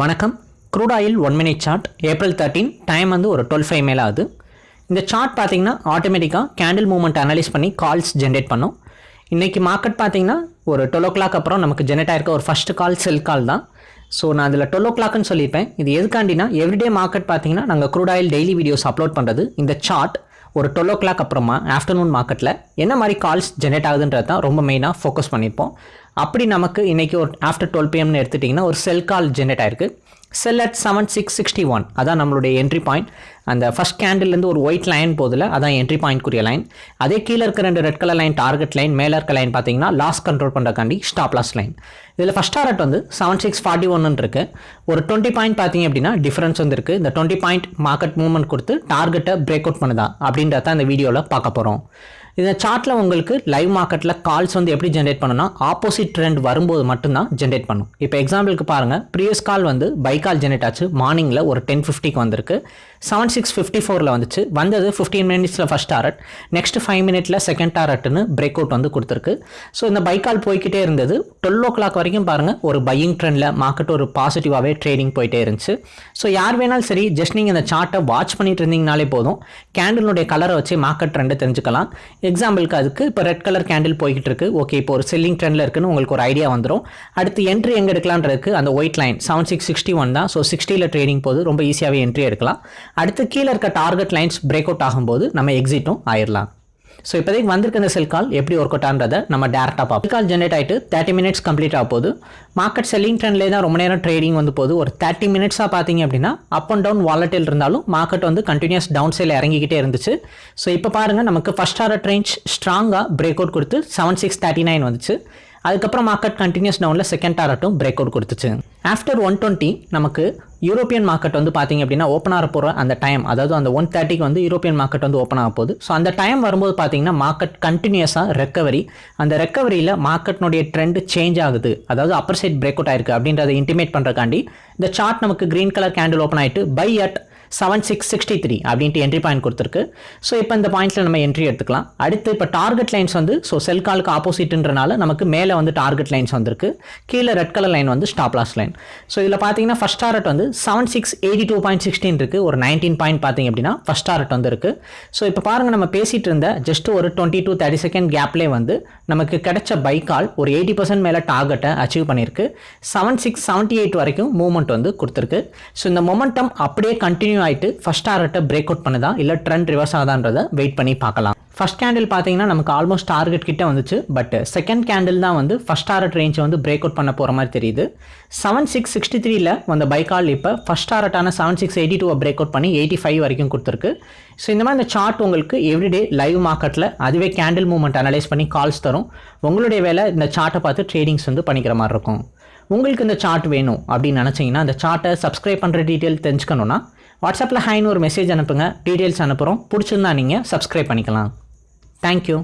வணக்கம். Crude oil one minute chart April thirteen time வந்து ஒரு டுவெல் ஃபைவ் மேலே ஆகுது இந்த சார்ட் பார்த்தீங்கன்னா ஆட்டோமேட்டிக்காக கேண்டில் மூவ்மெண்ட் அனலைஸ் பண்ணி கால்ஸ் ஜென்ரேட் பண்ணும். இன்றைக்கி மார்க்கெட் பார்த்தீங்கன்னா ஒரு டுவெல் ஓ கிளாக் அப்புறம் நமக்கு ஜென்ரேட் ஆயிருக்க ஒரு ஃபஸ்ட்டு கால் செல் கால் தான். ஸோ நான் அதில் டுவெல் ஓ கிளாக்னு சொல்லியிருப்பேன். இது எதுக்காண்டினா எவ்ரிடே மார்க்கெட் பார்த்தீங்கன்னா நாங்கள் crude oil daily videos upload பண்ணுறது இந்த சார்ட் ஒரு டுவெல் ஓ கிளாக் அப்புறமா ஆஃப்டர்நூன் மார்க்கெட்டில் என்ன மாதிரி கால்ஸ் ஜென்ரேட் ஆகுதுன்றது தான் ரொம்ப மெயினாக ஃபோக்கஸ் பண்ணியிருப்போம். அப்படி நமக்கு இன்றைக்கி ஒரு ஆஃப்டர் டுவெல் பிஎம்னு எடுத்துட்டிங்கன்னா ஒரு செல் கால் ஜென்ரேட் ஆயிருக்கு. Sell at seven six sixty one அதான் நம்மளுடைய என்ட்ரி பாயிண்ட் அந்த ஃபஸ்ட் கேண்டில்லேருந்து ஒரு ஒயிட் லைன் போதில் அதான் என்ட்ரி பாயிண்ட்க்குரிய லைன் அதே கீழே இருக்க ரெண்டு red colour line target line மேலே இருக்க லைன் பார்த்தீங்கன்னா லாஸ் கண்ட்ரோல் பண்ணுறக்காண்டி ஸ்டாப் லாஸ் லைன் இதில் ஃபஸ்ட் டார்கெட் வந்து செவன் சிக்ஸ் ஃபார்ட்டி ஒன்னு இருக்குது ஒரு டுவெண்ட்டி பாயிண்ட் பார்த்தீங்க அப்படின்னா டிஃபரன்ஸ் வந்து இருக்குது இந்த டுவெண்ட்டி பாயிண்ட் மார்க்கெட் மூவ்மெண்ட் கொடுத்து டார்கெட்டை பிரேக் அவுட் பண்ணுதா அப்படின்றத இந்த வீடியோவில் பார்க்க போகிறோம் இந்த சார்ட்டில் உங்களுக்கு லைவ் மார்க்கெட்டில் கால்ஸ் வந்து எப்படி ஜென்ரேட் பண்ணுன்னா ஆப்போசிட் ட்ரெண்ட் வரும்போது மட்டும்தான் ஜென்ரேட் பண்ணும். இப்போ எக்ஸாம்பிளுக்கு பாருங்கள் ப்ரீவியஸ் கால் வந்து பை கால் ஜென்ரேட் ஆச்சு. மார்னிங்கில் ஒரு டென் ஃபிஃப்டிக்கு வந்திருக்கு. செவன் சிக்ஸ் ஃபிஃப்டி ஃபோரில் வந்துச்சு. வந்தது ஃபிஃப்டீன் மினிட்ஸில் ஃபஸ்ட் டாரட் நெக்ஸ்ட் ஃபைவ் மினிட்ல செகண்ட் டாரட்னு பிரேக் அவுட் வந்து கொடுத்துருக்கு. ஸோ இந்த பை கால் போய்கிட்டே இருந்தது. டுவெல் ஓ கிளாக் வரைக்கும் பாருங்கள் ஒரு பையிங் ட்ரெண்டில் மார்க்கெட் ஒரு பாசிட்டிவாகவே ட்ரேடிங் போயிட்டே இருந்துச்சு. ஸோ யார் வேணாலும் சரி ஜஸ்ட் நீங்கள் இந்த சார்ட்டை வாட்ச் பண்ணிட்டு இருந்தீங்கனாலே போதும். கேண்டிலுடைய கலரை வச்சு மார்க்கெட் ட்ரெண்டை தெரிஞ்சுக்கலாம். எக்ஸாம்பிளுக்கு அதுக்கு இப்போ ரெட் கலர் கேண்டில் போய்கிட்டு இருக்கு ஓகே இப்போ ஒரு செல்லிங் ட்ரெண்டில் இருக்குன்னு உங்களுக்கு ஒரு ஐடியா வந்துடும் அடுத்து என்ட்ரி எங்கே எடுக்கலான்றதுக்கு அந்த white line seven six sixty one தான் ஸோ சிக்ஸ்டியில் ட்ரேடிங் போது ரொம்ப ஈஸியாகவே என்ட்ரி எடுக்கலாம். அடுத்து கீழே இருக்க டார்கெட் லைன்ஸ் பிரேக் அவுட் ஆகும்போது நம்ம எக்ஸிட்டும் ஆயிடலாம் ஸோ இப்போதைக்கு வந்திருக்க இந்த செல் கால் எப்படி ஒர்க் அவுட் ஆன்றதை நம்ம டேரெக்டாக பார்ப்போம். கால் ஜென்ரேட் ஆகிட்டு தேர்ட்டி மினிட்ஸ் கம்ப்ளீட் ஆக போகுது. மார்க்கெட் செல்லிங் ட்ரெண்ட்லேயே தான் ரொம்ப நேரம் ட்ரேடிங் வந்து போகுது. ஒரு தேர்ட்டி மினிட்ஸாக பார்த்தீங்க அப்படின்னா அப் அண்ட் டவுன் வாலட்டில் இருந்தாலும் மார்க்கெட் வந்து கண்டினியூஸ் டவுன் சைடில் இறங்கிக்கிட்டே இருந்துச்சு. ஸோ இப்போ பாருங்கள் நமக்கு ஃபஸ்ட் ஆர்டர் ரேஞ்ச் ஸ்ட்ராங்காக பிரேக் அவுட் கொடுத்து செவன் சிக்ஸ் தேர்ட்டி நைன் வந்துச்சு. அதுக்கப்புறம் மார்க்கெட் கண்டினியூஸ் டவுனில் செகண்ட் டாரட்டும் பிரேக் அவுட் கொடுத்துச்சு. ஆஃப்டர் ஒன் டுவெண்ட்டி நமக்கு யூரோப்பியன் மார்க்கெட் வந்து பார்த்தீங்க அப்படின்னா ஓப்பன் ஆக போகிற அந்த டைம் அதாவது அந்த ஒன் தேர்ட்டிக்கு வந்து யூரோப்பியன் மார்க்கெட் வந்து ஓப்பன் ஆக போகுது. ஸோ அந்த டைம் வரும்போது பார்த்தீங்கன்னா மார்க்கெட் கண்டினியூஸாக ரெக்கவரி அந்த ரெக்கவரியில் மார்க்கெட்னுடைய ட்ரெண்ட் சேஞ்ச் ஆகுது. அதாவது அப்பர் சைட் பிரேக் அவுட் ஆயிருக்கு அப்படின்றத இன்டிமேட் பண்ணுறக்காண்டி இந்த சார்ட் நமக்கு க்ரீன் கலர் கேண்டில் ஓப்பன் ஆகிட்டு by at seven six sixty three அப்படின்ட்டு என்ட்ரி பாயிண்ட் கொடுத்துருக்கு. ஸோ இப்போ இந்த பாயிண்ட்ஸில் நம்ம என்ட்ரி எடுத்துக்கலாம். அடுத்து இப்போ டார்கெட் லைன்ஸ் வந்து ஸோ செல் காலுக்கு ஆப்போசிட்ன்றனால நமக்கு மேலே வந்து டார்கெட் லைன்ஸ் வந்திருக்கு. கீழே ரெட் கலர் லைன் வந்து ஸ்டாப் லாஸ் லைன் ஸோ இதில் பார்த்தீங்கன்னா ஃபஸ்ட் டாரட் வந்து seven six eighty two point sixteen இருக்குது ஒரு நைன்டீன் பாயிண்ட் பார்த்தீங்க அப்படின்னா ஃபஸ்ட் டாரட் வந்து இருக்குது ஸோ இப்போ பாருங்கள் நம்ம பேசிகிட்டு இருந்த ஜஸ்ட் ஒரு டுவெண்ட்டி டூ தேர்ட்டி செகண்ட் கேப்லேயே வந்து நமக்கு கிடைச்ச பை கால் ஒரு எயிட்டி பர்சன்ட் மேலே டார்கெட்டை அச்சீவ் பண்ணியிருக்கு. செவன் சிக்ஸ் செவன்ட்டி எயிட் வரைக்கும் மூவ்மெண்ட் வந்து கொடுத்துருக்கு. ஸோ இந்த மொமெண்டம் அப்படியே கண்டினியூ ஆகிட்டு ஃபஸ்ட் டார்கெட்டை பிரேக் அவுட் பண்ணுதா? இல்லை ட்ரெண்ட் ரிவர்ஸ் ஆகுதான்றதை வெயிட் பண்ணி பார்க்கலாம். ஃபஸ்ட் கேண்டில் பார்த்தீங்கன்னா நமக்கு ஆல்மோஸ்ட் டார்கெட் கிட்ட வந்துச்சு. பட் செகண்ட் கேண்டில் தான் வந்து ஃபஸ்ட் டாரட் ரேஞ்சை வந்து பிரேக் அவுட் பண்ண போகிற மாதிரி தெரியுது. செவன் சிக்ஸ் சிக்ஸ்டி த்ரீல வந்த பைக்கால் இப்போ ஃபஸ்ட் டாரட்டான செவன் சிக்ஸ் எயிட்டி டூவை பிரேக் அவுட் பண்ணி எயிட்டி ஃபைவ் வரைக்கும் கொடுத்துருக்கு. ஸோ இந்த மாதிரி இந்த சார்ட் உங்களுக்கு எவ்ரிடே லைவ் மார்க்கெட்டில் அதுவே கேண்டில் மூவ்மெண்ட் அனலைஸ் பண்ணி கால்ஸ் தரும். உங்களுடைய வேலை இந்த சார்ட்டை பார்த்து ட்ரேடிங்ஸ் வந்து பண்ணிக்கிற மாதிரி இருக்கும். உங்களுக்கு இந்த சார்ட் வேணும் அப்படின்னு நினச்சிங்கன்னா அந்த சார்ட்டை சப்ஸ்கிரைப் பண்ணுற டீட்டெயில் தெரிஞ்சுக்கணுன்னா வாட்ஸ்அப்பில் ஹைன்னு ஒரு மெசேஜ் அனுப்புங்க. டீட்டெயில்ஸ் அனுப்புகிறோம் பிடிச்சிருந்தா நீங்கள் சப்ஸ்கிரைப் பண்ணிக்கலாம். தேங்க்யூ